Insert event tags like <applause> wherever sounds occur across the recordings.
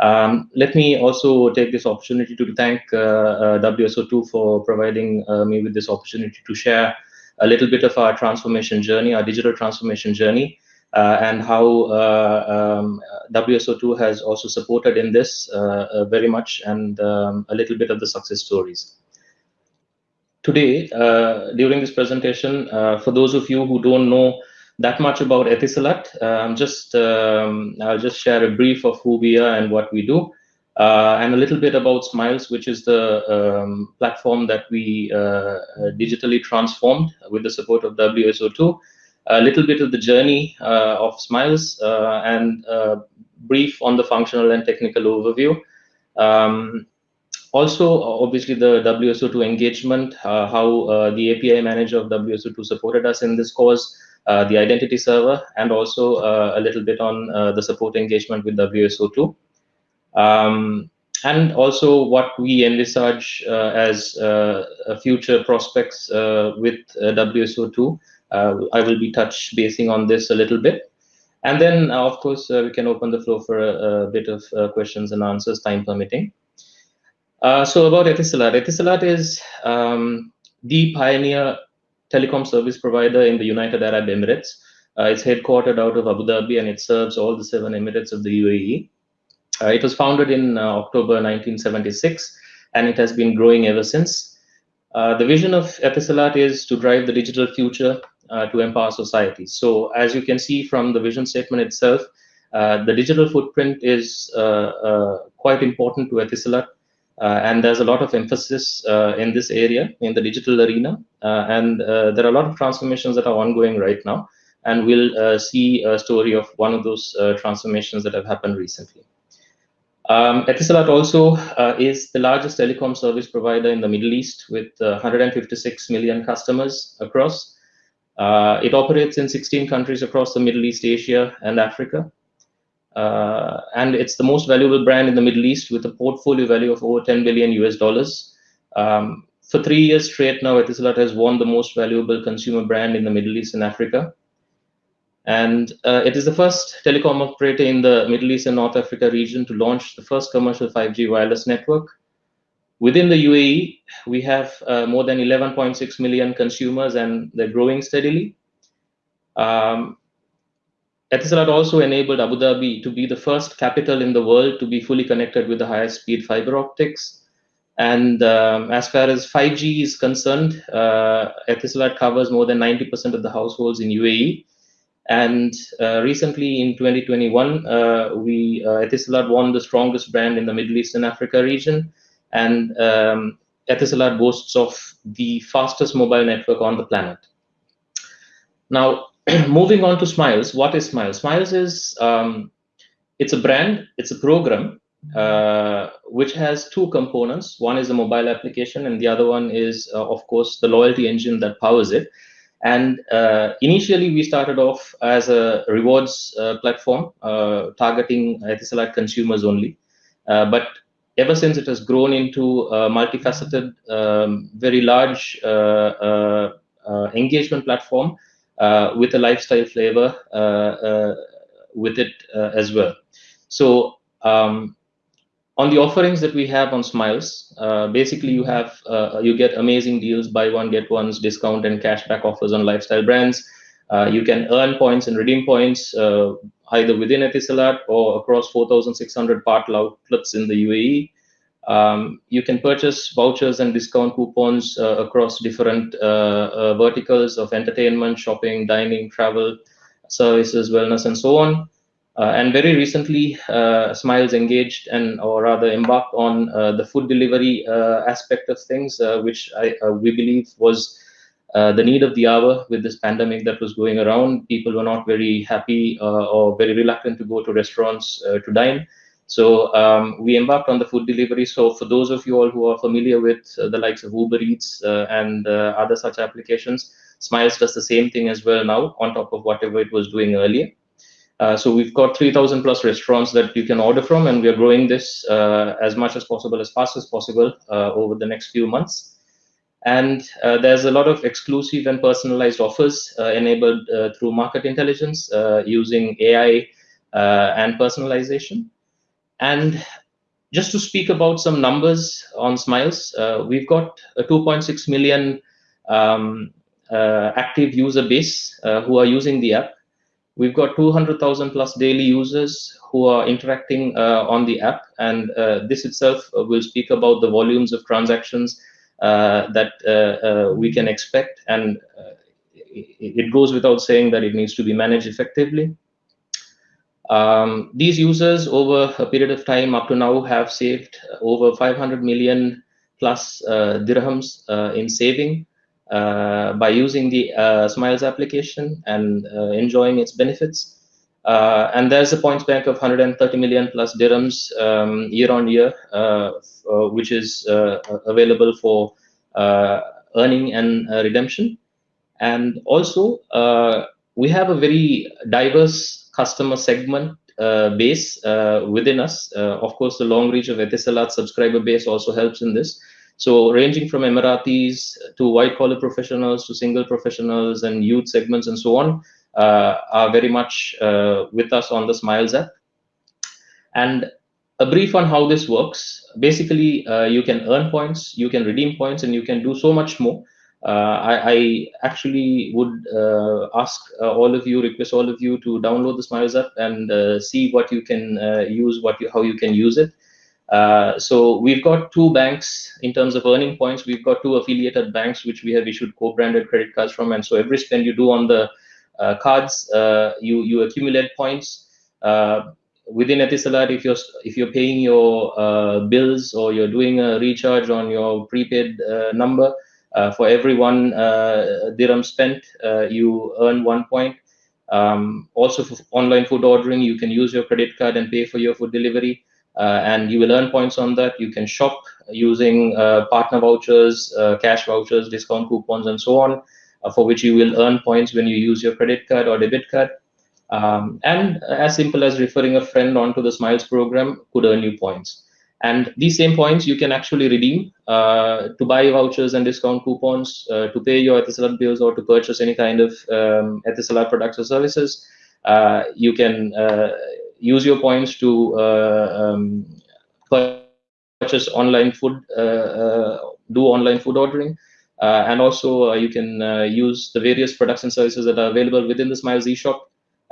Um, let me also take this opportunity to thank uh, uh, WSO2 for providing uh, me with this opportunity to share a little bit of our transformation journey, our digital transformation journey, uh, and how uh, um, WSO2 has also supported in this uh, very much, and um, a little bit of the success stories. Today, during this presentation, for those of you who don't know that much about Etisalat. Um, just um, I'll just share a brief of who we are and what we do, uh, and a little bit about Smiles, which is the um, platform that we uh, digitally transformed with the support of WSO2. A little bit of the journey uh, of Smiles uh, and brief on the functional and technical overview. Um, also, obviously, the WSO2 engagement, uh, how uh, the API manager of WSO2 supported us in this course, uh, the identity server, and also uh, a little bit on uh, the support engagement with WSO2. Um, and also what we envisage as future prospects with WSO2. I will be touch basing on this a little bit. And then, uh, of course, uh, we can open the floor for a, a bit of uh, questions and answers, time permitting. so about Etisalat. Etisalat is um, the pioneer telecom service provider in the United Arab Emirates. Uh, it's headquartered out of Abu Dhabi and it serves all the seven Emirates of the UAE. Uh, it was founded in uh, October 1976 and it has been growing ever since. Uh, the vision of Etisalat is to drive the digital future uh, to empower society. So as you can see from the vision statement itself, uh, the digital footprint is quite important to Etisalat. Uh, and there's a lot of emphasis uh, in this area in the digital arena. Uh, and there are a lot of transformations that are ongoing right now. And we'll see a story of one of those transformations that have happened recently. Um, Etisalat also uh, is the largest telecom service provider in the Middle East with uh, 156 million customers across. Uh, it operates in 16 countries across the Middle East, Asia, and Africa. Uh, and it's the most valuable brand in the Middle East with a portfolio value of over 10 billion US dollars. Um, for three years straight now, Etisalat has won the most valuable consumer brand in the Middle East and Africa. And uh, it is the first telecom operator in the Middle East and North Africa region to launch the first commercial 5G wireless network. Within the UAE, we have uh, more than 11.6 million consumers and they're growing steadily. Um, Etisalat also enabled Abu Dhabi to be the first capital in the world to be fully connected with the highest speed fiber optics. And um, as far as 5G is concerned, uh, Etisalat covers more than 90% of the households in UAE. And uh, recently in 2021, uh, we uh, Etisalat won the strongest brand in the Middle East and Africa region. And um, Etisalat boasts of the fastest mobile network on the planet. Now, <clears throat> moving on to Smiles, what is Smiles? Smiles is um, it's a brand, it's a program uh, which has two components. One is a mobile application, and the other one is, uh, of course, the loyalty engine that powers it. And uh, initially, we started off as a rewards uh, platform uh, targeting Etisalat consumers only. Uh, but ever since it has grown into a multifaceted, um, very large engagement platform, with a lifestyle flavor uh, uh, with it as well. So um, on the offerings that we have on Smiles, basically you have you get amazing deals, buy one get one's discount and cashback offers on lifestyle brands. you can earn points and redeem points either within Etisalat or across 4,600 partner outlets in the UAE. Um, you can purchase vouchers and discount coupons uh, across different uh, uh, verticals of entertainment, shopping, dining, travel, services, wellness, and so on. Uh, and very recently, uh, Smiles engaged and, or rather, embarked on uh, the food delivery aspect of things, which I, we believe was the need of the hour with this pandemic that was going around. People were not very happy or very reluctant to go to restaurants to dine. So um, we embarked on the food delivery. So for those of you all who are familiar with uh, the likes of Uber Eats uh, and uh, other such applications, Smiles does the same thing as well now on top of whatever it was doing earlier. Uh, so we've got 3,000 plus restaurants that you can order from, and we are growing this uh, as much as possible, as fast as possible uh, over the next few months. And there's a lot of exclusive and personalized offers enabled through market intelligence using AI and personalization. And just to speak about some numbers on Smiles, uh, we've got a 2.6 million um, uh, active user base uh, who are using the app. We've got 200,000 plus daily users who are interacting uh, on the app, and uh, this itself will speak about the volumes of transactions uh, that we can expect, and it goes without saying that it needs to be managed effectively. Um, these users over a period of time up to now have saved over 500 million plus uh, dirhams uh, in saving uh, by using the uh, Smiles application and uh, enjoying its benefits. Uh, and there's a points bank of 130 million plus dirhams um, year on year, which is available for earning and redemption. And also, we have a very diverse customer segment uh, base uh, within us. Uh, of course, the long reach of Etisalat subscriber base also helps in this. So ranging from Emiratis to white collar professionals to single professionals and youth segments and so on uh, are very much uh, with us on the Smiles app. And a brief on how this works. Basically, uh, you can earn points, you can redeem points, and you can do so much more. Uh, I, I, actually would uh, ask uh, all of you, request all of you to download the Smiles app and see what you can use, what you, how you can use it. Uh, so we've got two banks in terms of earning points. We've got two affiliated banks which we have issued co-branded credit cards from, and so every spend you do on the uh, cards, uh, you you accumulate points. within Etisalat, if you're if you're paying your bills or you're doing a recharge on your prepaid number, for every one uh, dirham spent, uh, you earn one point. Um, also, for online food ordering, you can use your credit card and pay for your food delivery, and you will earn points on that. You can shop using partner vouchers, cash vouchers, discount coupons, and so on, for which you will earn points when you use your credit card or debit card. Um, and as simple as referring a friend onto the Smiles program could earn you points. And these same points you can actually redeem uh, to buy vouchers and discount coupons, uh, to pay your Etisalat bills or to purchase any kind of um, Etisalat products or services. Uh, you can uh, use your points to uh, um, purchase online food, uh, do online food ordering. and also you can use the various products and services that are available within the Smiles eShop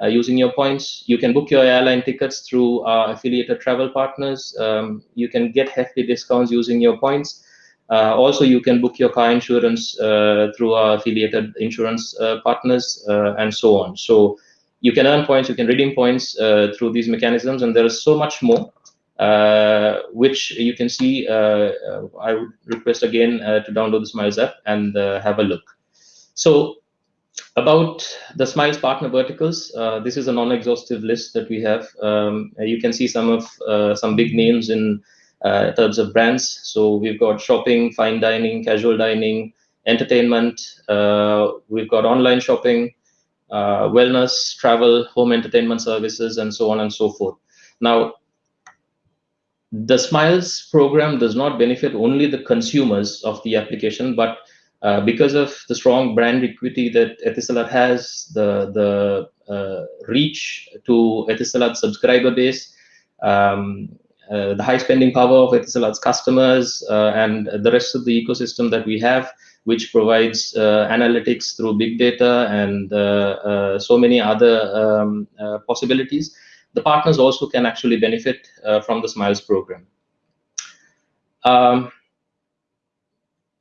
uh, using your points. You can book your airline tickets through our affiliated travel partners. Um, you can get hefty discounts using your points. Uh, also, you can book your car insurance uh, through our affiliated insurance uh, partners uh, and so on. So you can earn points, you can redeem points uh, through these mechanisms, and there is so much more, which you can see. I would request again to download the Smiles app and have a look. So about the Smiles partner verticals, uh, this is a non-exhaustive list that we have. Um, you can see some of uh, some big names in uh, terms of brands. So we've got shopping, fine dining, casual dining, entertainment. Uh, we've got online shopping, uh, wellness, travel, home entertainment services, and so on and so forth. Now, the Smiles program does not benefit only the consumers of the application, but uh, because of the strong brand equity that Etisalat has, the the uh, reach to Etisalat subscriber base, um, uh, the high spending power of Etisalat's customers, uh, and the rest of the ecosystem that we have, which provides uh, analytics through big data and so many other um, possibilities, the partners also can actually benefit from the Smiles program. Um,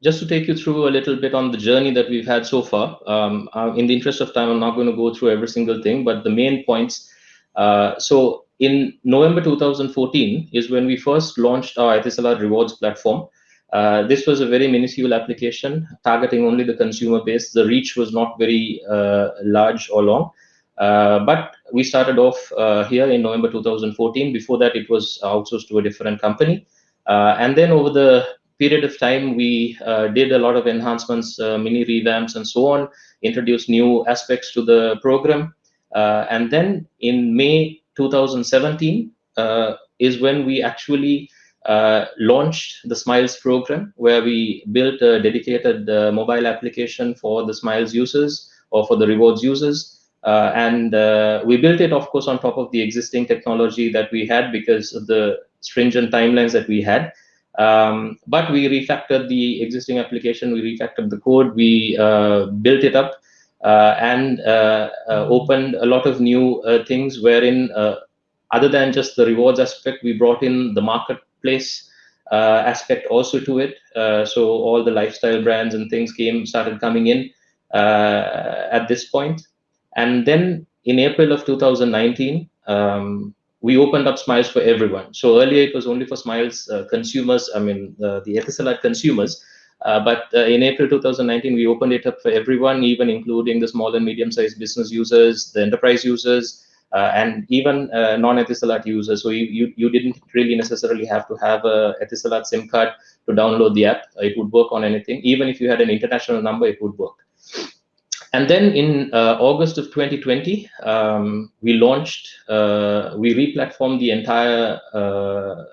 just to take you through a little bit on the journey that we've had so far. Um, uh, in the interest of time, I'm not going to go through every single thing, but the main points. Uh, so in November 2014 is when we first launched our Etisalat rewards platform. Uh, this was a very minuscule application targeting only the consumer base. The reach was not very uh, large or long. Uh, but we started off uh, here in November 2014. Before that, it was outsourced to a different company. and then over the period of time, we uh, did a lot of enhancements, uh, mini revamps, and so on, introduced new aspects to the program. Uh, and then in May 2017 uh, is when we actually uh, launched the Smiles program, where we built a dedicated uh, mobile application for the Smiles users or for the rewards users. and we built it, of course, on top of the existing technology that we had because of the stringent timelines that we had. Um, but we refactored the existing application, we refactored the code, we uh, built it up, uh, and uh, opened a lot of new things wherein, other than just the rewards aspect, we brought in the marketplace aspect also to it. so all the lifestyle brands and things came started coming in at this point. And then in April of 2019, um, we opened up Smiles for everyone. So earlier it was only for Smiles uh, consumers, I mean, uh, the Etisalat consumers. Uh, but uh, in April 2019, we opened it up for everyone, even including the small and medium-sized business users, the enterprise users, uh, and even uh, non-Etisalat users. So you, you, you, didn't really necessarily have to have a Etisalat SIM card to download the app. It would work on anything. Even if you had an international number, it would work. And then in uh, August of 2020, um, we launched, uh, we replatformed the entire uh,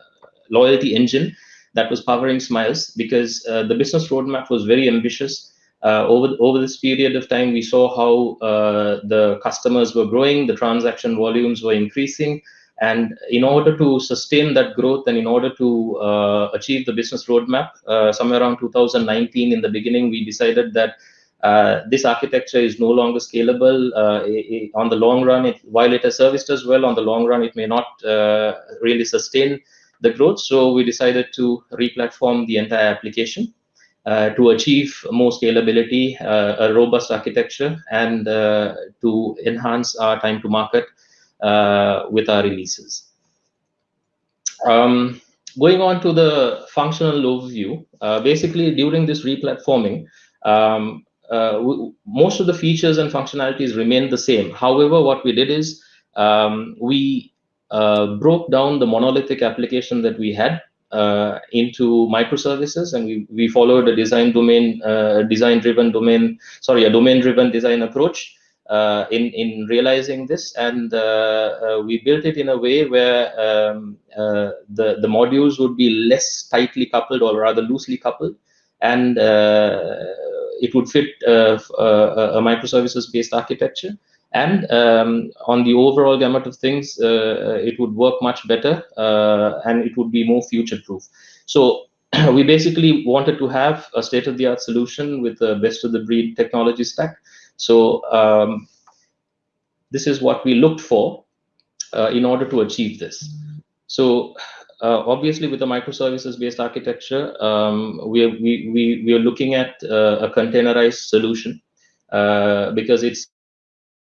loyalty engine that was powering Smiles because uh, the business roadmap was very ambitious. Uh, over, over this period of time, we saw how uh, the customers were growing, the transaction volumes were increasing. And in order to sustain that growth and in order to achieve the business roadmap, somewhere around 2019 in the beginning, we decided that uh, this architecture is no longer scalable uh, it, on the long run. It, while it has serviced us well, on the long run, it may not uh, really sustain the growth. So we decided to replatform the entire application uh, to achieve more scalability, uh, a robust architecture, and to enhance our time to market with our releases. Um, going on to the functional overview, basically during this replatforming, um, most of the features and functionalities remain the same. However, what we did is um, we uh, broke down the monolithic application that we had uh, into microservices, and we, we followed a design domain, uh, design-driven domain, sorry, a domain-driven design approach uh, in in realizing this, and uh, we built it in a way where um, the the modules would be less tightly coupled, or rather loosely coupled, and it would fit uh, uh, a microservices-based architecture. And um, on the overall gamut of things, uh, it would work much better and it would be more future-proof. So <clears throat> we basically wanted to have a state-of-the-art solution with the best-of-the-breed technology stack. So um, this is what we looked for uh, in order to achieve this. So uh, obviously, with a microservices-based architecture, um, we, are, we, we, we are looking at uh, a containerized solution uh, because it's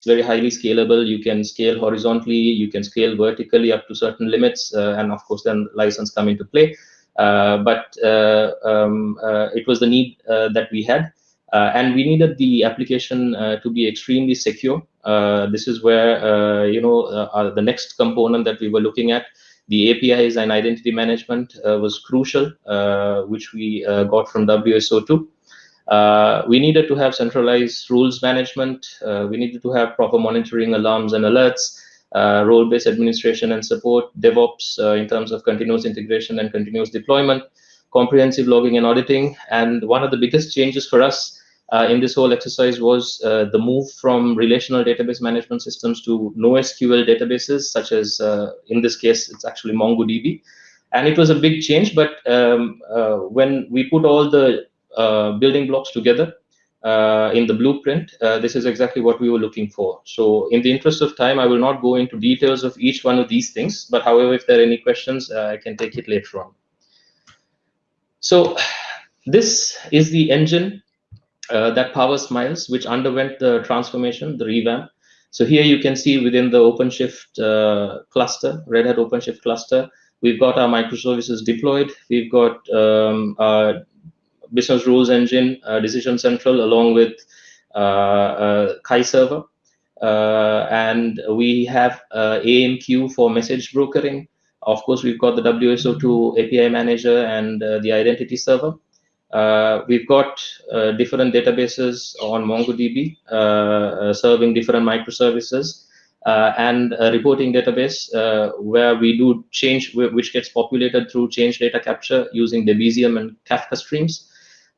very highly scalable. You can scale horizontally, you can scale vertically up to certain limits, uh, and of course, then license come into play. Uh, but uh, um, it was the need that we had. And we needed the application to be extremely secure. this is where you know the next component that we were looking at the APIs and identity management uh, was crucial, uh, which we uh, got from WSO2. Uh, we needed to have centralized rules management. Uh, we needed to have proper monitoring, alarms, and alerts, uh, role-based administration and support, DevOps in terms of continuous integration and continuous deployment, comprehensive logging and auditing. And one of the biggest changes for us uh, in this whole exercise was uh, the move from relational database management systems to NoSQL databases, such as, uh, in this case, it's actually MongoDB. And it was a big change, but um, uh, when we put all the uh, building blocks together uh, in the blueprint, this is exactly what we were looking for. So in the interest of time, I will not go into details of each one of these things, but however, if there are any questions, I can take it later on. So this is the engine uh, that Power Smiles, which underwent the transformation, the revamp. So here you can see within the OpenShift uh, cluster, Red Hat OpenShift cluster, we've got our microservices deployed. We've got um, our business rules engine, uh, Decision Central, along with uh, uh, KIE Server. Uh, and we have AMQ for message brokering. Of course, we've got the WSO2 API manager and the identity server. Uh, we've got uh, different databases on MongoDB uh, uh serving different microservices uh, and a reporting database uh, where we do change, which gets populated through change data capture using Debezium and Kafka streams.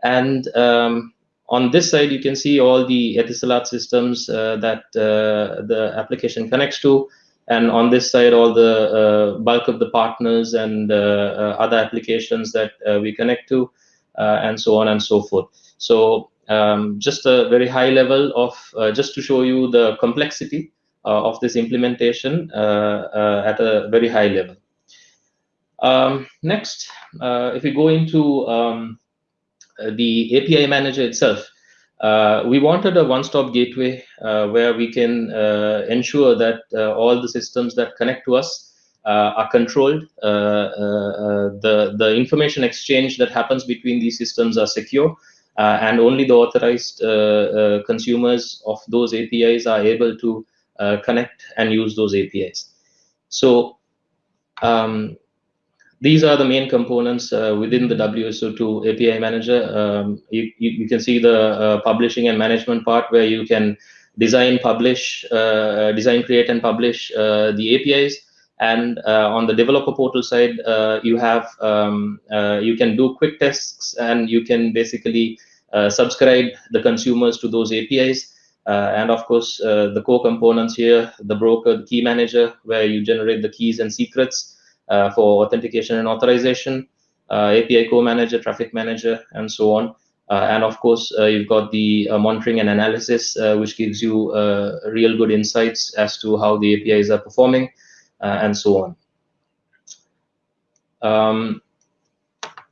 And um, on this side, you can see all the Etisalat systems that the application connects to. And on this side, all the bulk of the partners and other applications that we connect to, and so on and so forth. So um, just a very high level of, uh, just to show you the complexity uh, of this implementation uh, at a very high level. Um, next, if we go into um, the API manager itself, uh, we wanted a one-stop gateway uh, where we can uh, ensure that all the systems that connect to us are controlled. the the information exchange that happens between these systems are secure, uh, and only the authorized uh, uh, consumers of those APIs are able to connect and use those APIs. So um, these are the main components uh, within the WSO2 API manager. Um, you, you, you, can see the uh, publishing and management part where you can design, publish, uh, design, create, and publish the APIs. And uh, on the developer portal side, uh, you have um, uh, you can do quick tests and you can basically subscribe the consumers to those APIs. Uh, and of course, uh, the core components here, the broker, the key manager, where you generate the keys and secrets uh, for authentication and authorization, API co-manager, traffic manager, and so on. and of course, you've got the monitoring and analysis, which gives you real good insights as to how the APIs are performing, and so on. Um,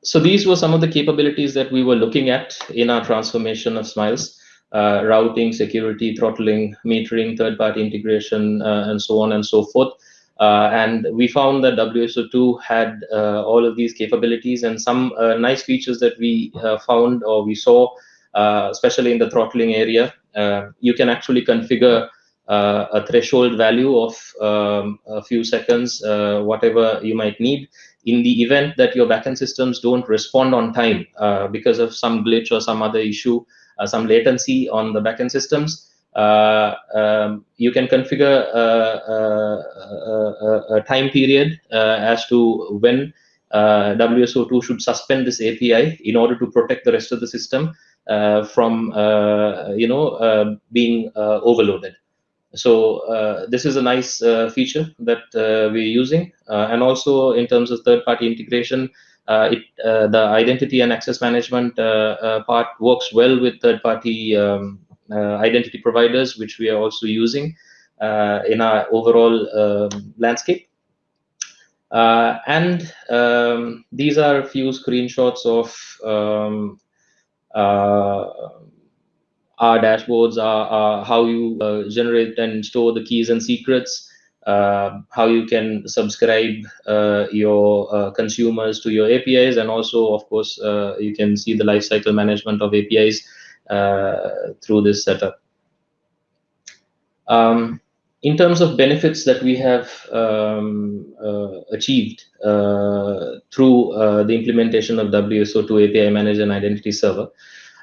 so these were some of the capabilities that we were looking at in our transformation of Smiles. Uh, routing, security, throttling, metering, third-party integration, uh, and so on and so forth. Uh, and we found that WSO2 had uh, all of these capabilities and some uh, nice features that we uh, found or we saw, especially in the throttling area. you can actually configure a threshold value of um, a few seconds, whatever you might need in the event that your backend systems don't respond on time uh, because of some glitch or some other issue, uh, some latency on the backend systems, uh, um, you can configure a, a, a time period uh, as to when uh, WSO2 should suspend this API in order to protect the rest of the system uh, from, you know, being overloaded. So uh, this is a nice uh, feature that uh, we're using. and also in terms of third-party integration, it, the identity and access management part works well with third-party um, identity providers, which we are also using in our overall um, landscape. Uh, and um, these are a few screenshots of um, uh, our dashboards are, are how you uh, generate and store the keys and secrets, uh, how you can subscribe uh, your uh, consumers to your APIs, and also, of course, uh, you can see the lifecycle management of APIs uh, through this setup. Um, in terms of benefits that we have um, achieved through the implementation of WSO2 API Manager and Identity Server,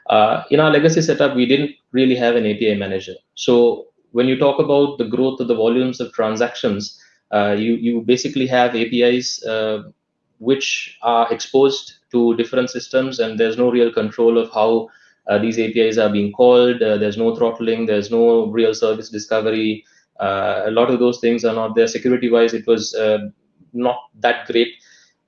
uh, in our legacy setup, we didn't really have an API manager. So when you talk about the growth of the volumes of transactions, uh, you, you basically have APIs uh, which are exposed to different systems and there's no real control of how uh, these APIs are being called. Uh, there's no throttling. There's no real service discovery. Uh, a lot of those things are not there. Security-wise, it was not that great.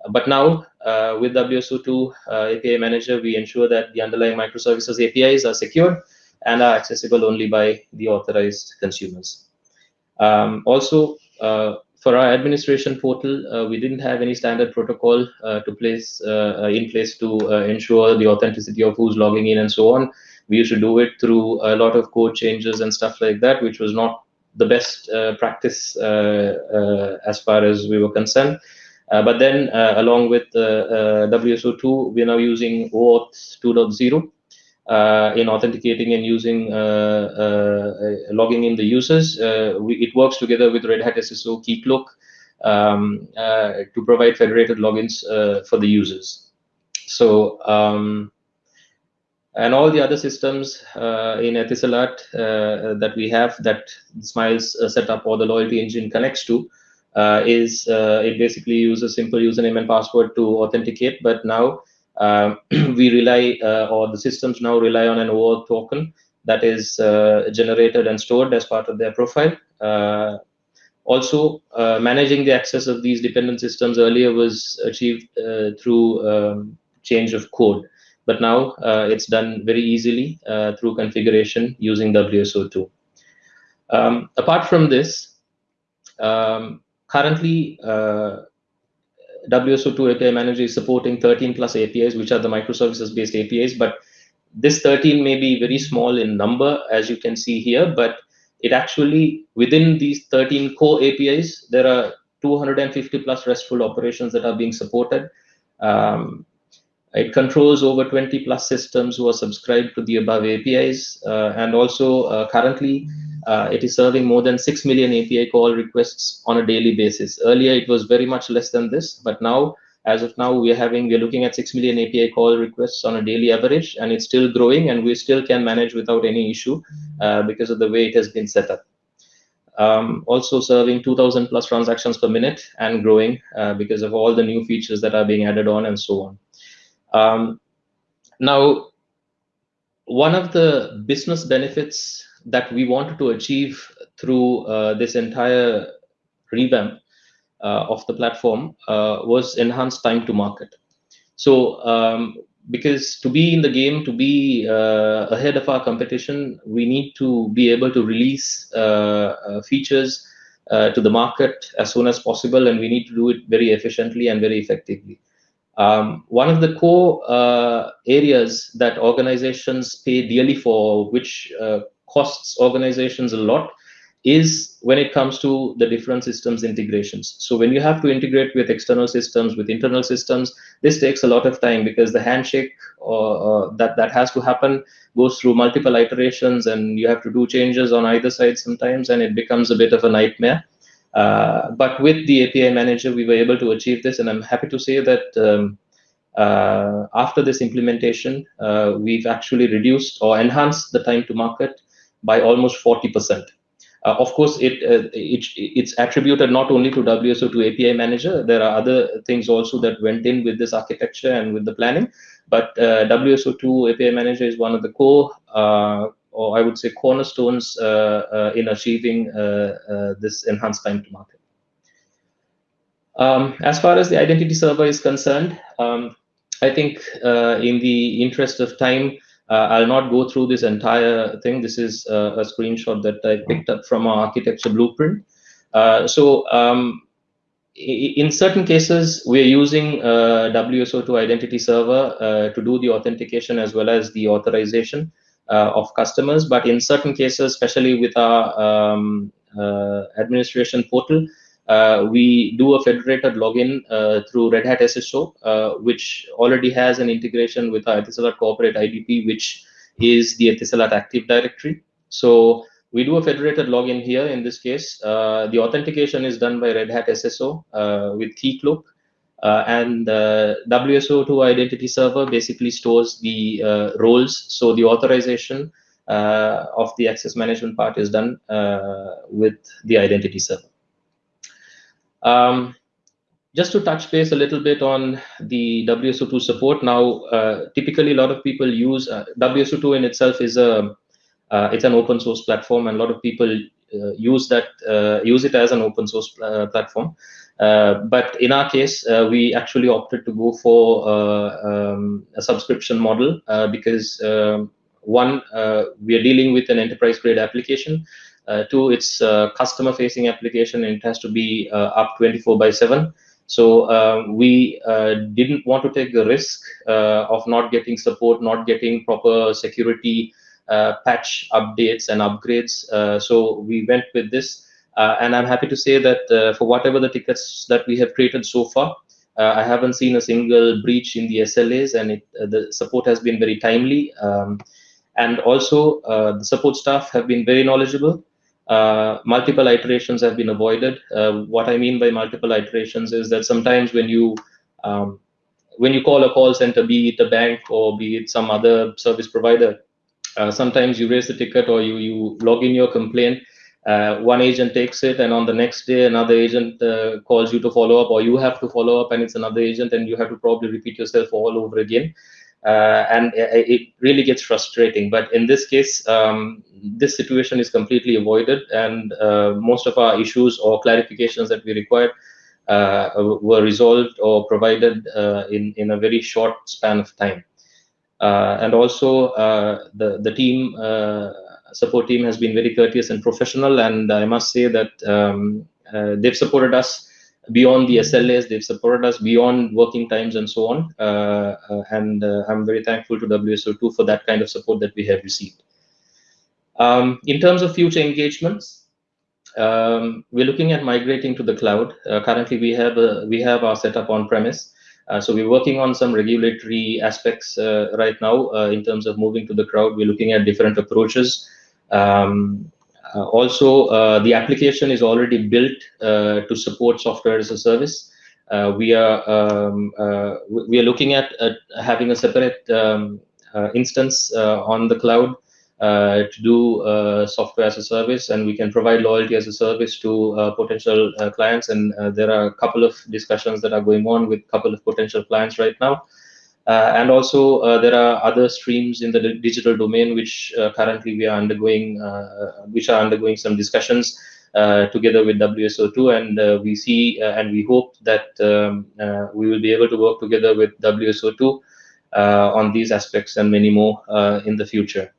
But now uh, with WSO2 uh, API Manager, we ensure that the underlying microservices APIs are secured and are accessible only by the authorized consumers. Um, also, uh, for our administration portal, uh, we didn't have any standard protocol uh, to place uh, in place to ensure the authenticity of who's logging in and so on. We used to do it through a lot of code changes and stuff like that, which was not the best practice as far as we were concerned. Uh, but then uh, along with uh, WSO2, we're now using OAuth 2.0 in authenticating and using logging in the users. We, it works together with Red Hat SSO Keycloak um, to provide federated logins for the users. So um, and all the other systems uh, in Etisalat uh, that we have that Smiles uh, setup or the loyalty engine connects to uh, is uh, it basically uses a simple username and password to authenticate. But now uh, <clears throat> we rely uh, or the systems now rely on an OAuth token that is uh, generated and stored as part of their profile. Uh, also, managing the access of these dependent systems earlier was achieved through um, change of code, but now it's done very easily through configuration using WSO2. Um, apart from this, um, currently WSO2 API Manager is supporting 13 plus APIs, which are the microservices based APIs. But this 13 may be very small in number, as you can see here, but it actually, within these 13 core APIs, there are 250 plus RESTful operations that are being supported. Um, it controls over 20 plus systems who are subscribed to the above APIs. Uh, and also uh, currently, uh, it is serving more than 6 million API call requests on a daily basis. Earlier, it was very much less than this, but now, as of now, we're having, we're looking at 6 million API call requests on a daily average, and it's still growing, and we still can manage without any issue uh, because of the way it has been set up. Um, also serving 2000 plus transactions per minute and growing uh, because of all the new features that are being added on and so on. Um, now, one of the business benefits that we wanted to achieve through uh, this entire revamp uh, of the platform uh, was enhanced time to market. So um, because to be in the game, to be uh, ahead of our competition, we need to be able to release uh, uh, features to the market as soon as possible, and we need to do it very efficiently and very effectively. Um, one of the core areas that organizations pay dearly for, which costs organizations a lot is when it comes to the different systems integrations. So when you have to integrate with external systems, with internal systems, this takes a lot of time because the handshake uh, that, that has to happen goes through multiple iterations and you have to do changes on either side sometimes and it becomes a bit of a nightmare. Uh, but with the API manager, we were able to achieve this and I'm happy to say that um, uh, after this implementation, uh, we've actually reduced or enhanced the time to market by almost 40%. Uh, of course, it, uh, it, it's attributed not only to WSO2 API Manager. There are other things also that went in with this architecture and with the planning. But uh, WSO2 API Manager is one of the core, uh, or I would say cornerstones uh, uh, in achieving this enhanced time to market. Um, as far as the identity server is concerned, um, I think in the interest of time, I'll not go through this entire thing. This is uh, a screenshot that I picked up from our architecture blueprint. Uh, so um, in certain cases, we're using uh, WSO2 identity server uh, to do the authentication as well as the authorization uh, of customers. But in certain cases, especially with our um, administration portal, uh, we do a federated login uh, through Red Hat SSO, uh, which already has an integration with our Etisalat corporate IDP, which is the Etisalat Active Directory. So we do a federated login here in this case. Uh, the authentication is done by Red Hat SSO uh, with Keycloak. Uh, and WSO2 identity server basically stores the roles. So the authorization of the access management part is done with the identity server. Um, just to touch base a little bit on the WSO2 support. Now, uh, typically, a lot of people use uh, WSO2 in itself is a uh, it's an open source platform, and a lot of people uh, use that uh, use it as an open source uh, platform. but in our case, we actually opted to go for um, a subscription model because um, one, we are dealing with an enterprise grade application. Uh, two, it's a customer-facing application and it has to be uh, up 24 by 7. So uh, we didn't want to take the risk of not getting support, not getting proper security patch updates and upgrades. so we went with this. Uh, and I'm happy to say that uh, for whatever the tickets that we have created so far, uh, I haven't seen a single breach in the SLAs, and it, the support has been very timely. Um, and also, the support staff have been very knowledgeable. Uh, multiple iterations have been avoided. Uh, what I mean by multiple iterations is that sometimes when you um, when you call a call center, be it a bank or be it some other service provider, uh, sometimes you raise the ticket or you you log in your complaint, uh, one agent takes it and on the next day another agent uh, calls you to follow up or you have to follow up and it's another agent and you have to probably repeat yourself all over again uh, and it really gets frustrating but in this case um, this situation is completely avoided and uh, most of our issues or clarifications that we required uh, were resolved or provided uh, in in a very short span of time and also the the team support team has been very courteous and professional. And I must say that um, uh, they've supported us beyond the SLAs. They've supported us beyond working times and so on. Uh, uh, and uh, I'm very thankful to WSO2 for that kind of support that we have received. Um, in terms of future engagements, um, we're looking at migrating to the cloud. Uh, currently, we have a, we have our setup on premise. Uh, so we're working on some regulatory aspects uh, right now uh, in terms of moving to the cloud. We're looking at different approaches. Um, uh, also, uh, the application is already built to support software as a service. we are um, we are looking at having a separate um, instance on the cloud to do uh, software as a service and we can provide loyalty as a service to uh, potential clients. And there are a couple of discussions that are going on with a couple of potential clients right now. Uh, and also, uh, there are other streams in the digital domain which uh, currently we are undergoing, which are undergoing some discussions together with WSO2, and we see and we hope that um, we will be able to work together with WSO2 on these aspects and many more in the future.